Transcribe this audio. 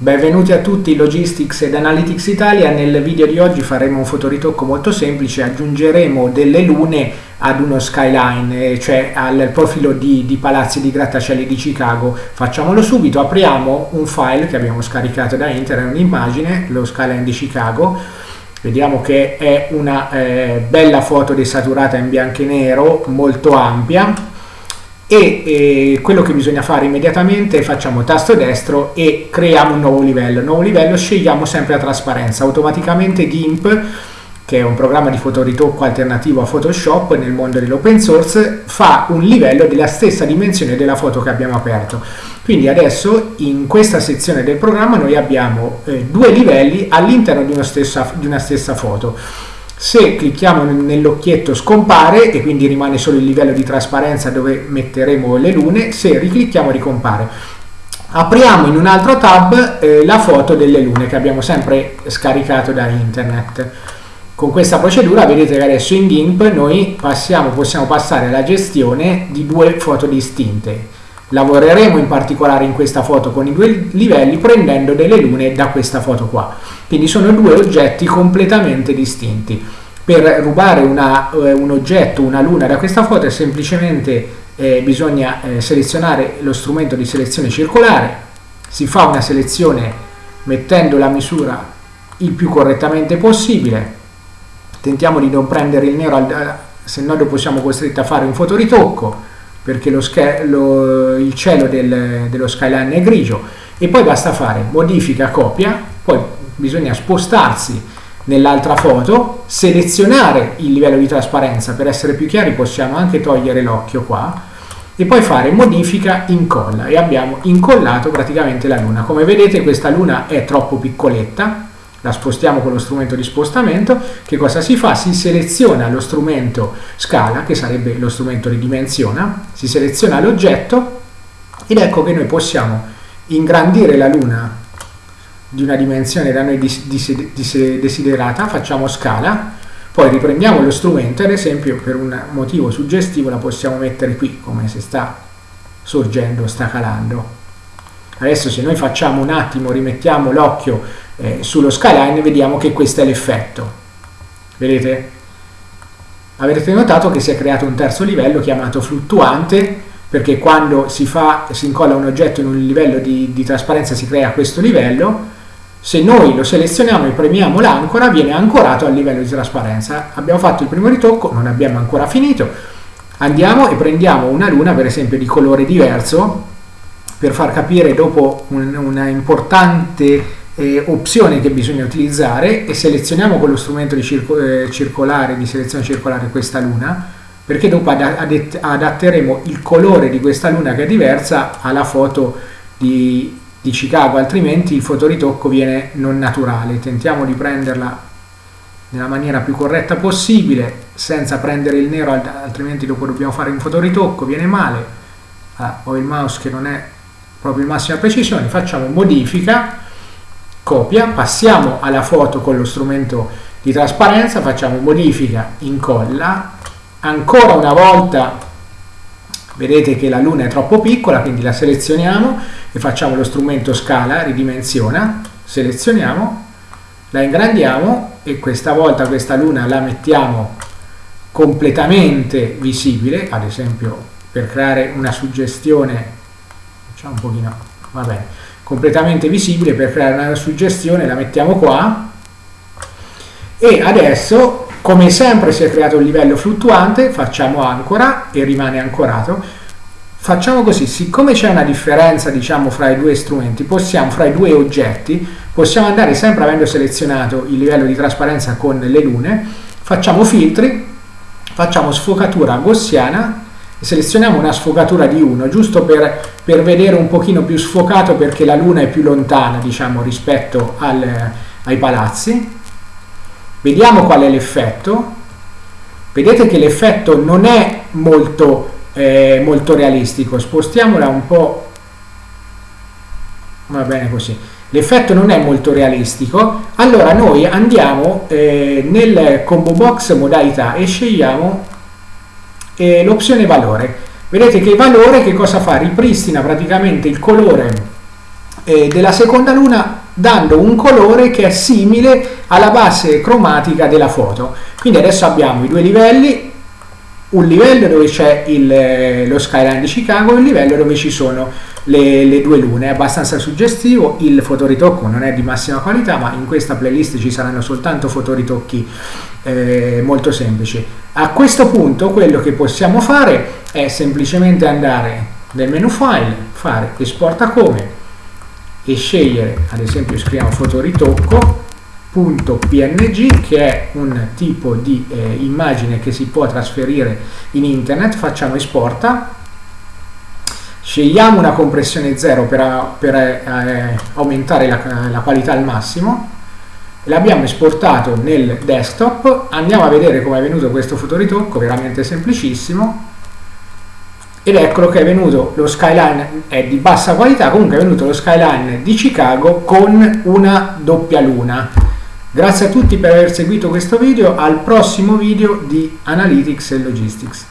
Benvenuti a tutti Logistics ed Analytics Italia. Nel video di oggi faremo un fotoritocco molto semplice, aggiungeremo delle lune ad uno skyline, eh, cioè al profilo di, di palazzi di grattacieli di Chicago. Facciamolo subito, apriamo un file che abbiamo scaricato da internet, un'immagine, lo skyline di Chicago. Vediamo che è una eh, bella foto desaturata in bianco e nero, molto ampia e eh, quello che bisogna fare immediatamente facciamo tasto destro e creiamo un nuovo livello. Nuovo livello scegliamo sempre la trasparenza. Automaticamente GIMP che è un programma di fotoritocco alternativo a Photoshop nel mondo dell'open source fa un livello della stessa dimensione della foto che abbiamo aperto. Quindi adesso in questa sezione del programma noi abbiamo eh, due livelli all'interno di, di una stessa foto se clicchiamo nell'occhietto scompare e quindi rimane solo il livello di trasparenza dove metteremo le lune, se riclicchiamo ricompare. Apriamo in un altro tab eh, la foto delle lune che abbiamo sempre scaricato da internet. Con questa procedura vedete che adesso in GIMP noi passiamo, possiamo passare alla gestione di due foto distinte. Lavoreremo in particolare in questa foto con i due livelli prendendo delle lune da questa foto qua. Quindi sono due oggetti completamente distinti. Per rubare una, eh, un oggetto, una luna da questa foto è semplicemente eh, bisogna eh, selezionare lo strumento di selezione circolare, si fa una selezione mettendo la misura il più correttamente possibile, tentiamo di non prendere il nero, se no dopo siamo costretti a fare un fotoritocco, perché lo, lo, il cielo del, dello skyline è grigio, e poi basta fare modifica copia, poi bisogna spostarsi nell'altra foto, selezionare il livello di trasparenza, per essere più chiari possiamo anche togliere l'occhio qua, e poi fare modifica incolla. E abbiamo incollato praticamente la luna. Come vedete questa luna è troppo piccoletta, la spostiamo con lo strumento di spostamento, che cosa si fa? Si seleziona lo strumento scala, che sarebbe lo strumento ridimensiona, si seleziona l'oggetto ed ecco che noi possiamo ingrandire la luna di una dimensione da noi desiderata, facciamo scala, poi riprendiamo lo strumento, ad esempio per un motivo suggestivo la possiamo mettere qui, come se sta sorgendo, sta calando. Adesso se noi facciamo un attimo, rimettiamo l'occhio eh, sullo skyline, vediamo che questo è l'effetto. Vedete? Avrete notato che si è creato un terzo livello chiamato fluttuante, perché quando si, fa, si incolla un oggetto in un livello di, di trasparenza si crea questo livello, se noi lo selezioniamo e premiamo l'ancora viene ancorato al livello di trasparenza abbiamo fatto il primo ritocco non abbiamo ancora finito andiamo e prendiamo una luna per esempio di colore diverso per far capire dopo un, una importante eh, opzione che bisogna utilizzare e selezioniamo con lo strumento di circo, eh, circolare di selezione circolare questa luna perché dopo adatteremo il colore di questa luna che è diversa alla foto di di Chicago, altrimenti il fotoritocco viene non naturale. Tentiamo di prenderla nella maniera più corretta possibile, senza prendere il nero, altrimenti dopo dobbiamo fare un fotoritocco, viene male. Ah, ho il mouse che non è proprio il massima precisione, facciamo modifica, copia, passiamo alla foto con lo strumento di trasparenza, facciamo modifica, incolla, ancora una volta vedete che la luna è troppo piccola quindi la selezioniamo e facciamo lo strumento scala ridimensiona selezioniamo la ingrandiamo e questa volta questa luna la mettiamo completamente visibile ad esempio per creare una suggestione facciamo un pochino va bene completamente visibile per creare una suggestione la mettiamo qua e adesso come sempre si è creato un livello fluttuante, facciamo ancora e rimane ancorato. Facciamo così, siccome c'è una differenza diciamo fra i due strumenti, possiamo, fra i due oggetti, possiamo andare sempre avendo selezionato il livello di trasparenza con le lune, facciamo filtri, facciamo sfocatura gaussiana selezioniamo una sfocatura di 1, giusto per, per, vedere un pochino più sfocato perché la luna è più lontana diciamo rispetto al, ai palazzi Vediamo qual è l'effetto. Vedete che l'effetto non è molto, eh, molto realistico. Spostiamola un po'. Va bene così. L'effetto non è molto realistico. Allora noi andiamo eh, nel combo box modalità e scegliamo eh, l'opzione valore. Vedete che valore che cosa fa? Ripristina praticamente il colore eh, della seconda luna dando un colore che è simile alla base cromatica della foto. Quindi adesso abbiamo i due livelli, un livello dove c'è eh, lo skyline di Chicago e un livello dove ci sono le, le, due lune, è abbastanza suggestivo, il fotoritocco non è di massima qualità ma in questa playlist ci saranno soltanto fotoritocchi eh, molto semplici. A questo punto quello che possiamo fare è semplicemente andare nel menu file, fare esporta come e scegliere ad esempio scriviamo fotoritocco .png che è un tipo di eh, immagine che si può trasferire in internet. Facciamo esporta. Scegliamo una compressione 0 per, per eh, aumentare la, la, qualità al massimo. L'abbiamo esportato nel desktop. Andiamo a vedere come è venuto questo fotoritocco veramente semplicissimo. Ed eccolo che è venuto lo skyline è di bassa qualità. Comunque è venuto lo skyline di Chicago con una doppia luna grazie a tutti per aver seguito questo video al prossimo video di Analytics e Logistics